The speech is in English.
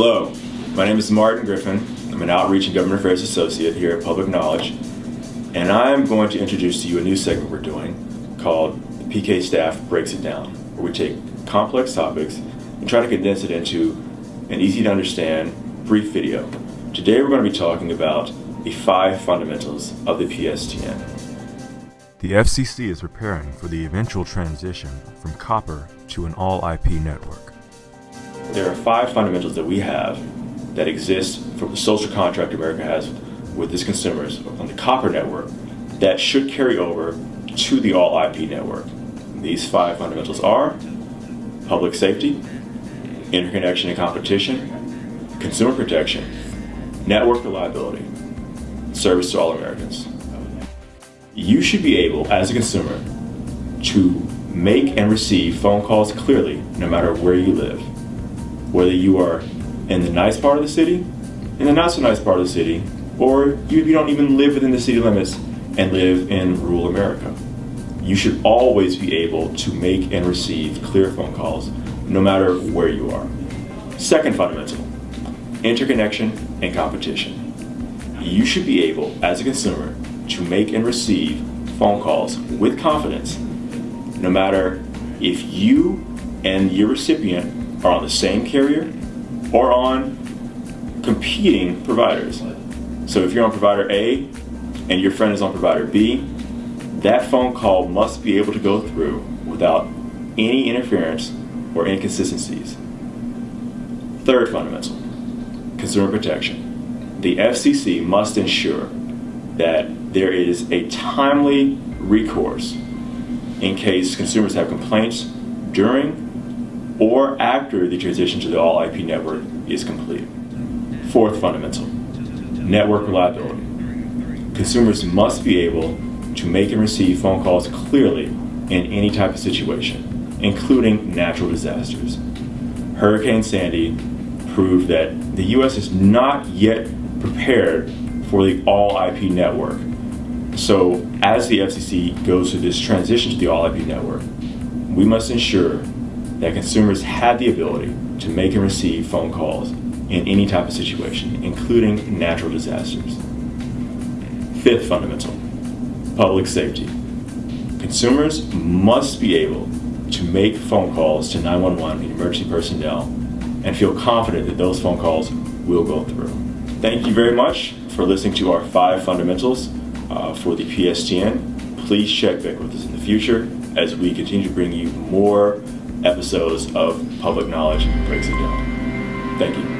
Hello, my name is Martin Griffin. I'm an Outreach and Government Affairs Associate here at Public Knowledge, and I'm going to introduce to you a new segment we're doing called the PK Staff Breaks It Down, where we take complex topics and try to condense it into an easy to understand, brief video. Today we're going to be talking about the five fundamentals of the PSTN. The FCC is preparing for the eventual transition from copper to an all IP network. There are five fundamentals that we have that exist from the social contract America has with its consumers on the copper network that should carry over to the all IP network. These five fundamentals are public safety, interconnection and competition, consumer protection, network reliability, service to all Americans. You should be able, as a consumer, to make and receive phone calls clearly no matter where you live whether you are in the nice part of the city, in the not so nice part of the city, or you, you don't even live within the city limits and live in rural America. You should always be able to make and receive clear phone calls no matter where you are. Second fundamental, interconnection and competition. You should be able, as a consumer, to make and receive phone calls with confidence no matter if you and your recipient are on the same carrier or on competing providers. So if you're on provider A and your friend is on provider B, that phone call must be able to go through without any interference or inconsistencies. Third fundamental, consumer protection. The FCC must ensure that there is a timely recourse in case consumers have complaints during or after the transition to the all IP network is complete. Fourth fundamental, network reliability. Consumers must be able to make and receive phone calls clearly in any type of situation, including natural disasters. Hurricane Sandy proved that the U.S. is not yet prepared for the all IP network. So as the FCC goes through this transition to the all IP network, we must ensure that consumers had the ability to make and receive phone calls in any type of situation, including natural disasters. Fifth fundamental, public safety. Consumers must be able to make phone calls to 911 and emergency personnel and feel confident that those phone calls will go through. Thank you very much for listening to our five fundamentals uh, for the PSTN. Please check back with us in the future as we continue to bring you more episodes of Public Knowledge Breaks It Down. Thank you.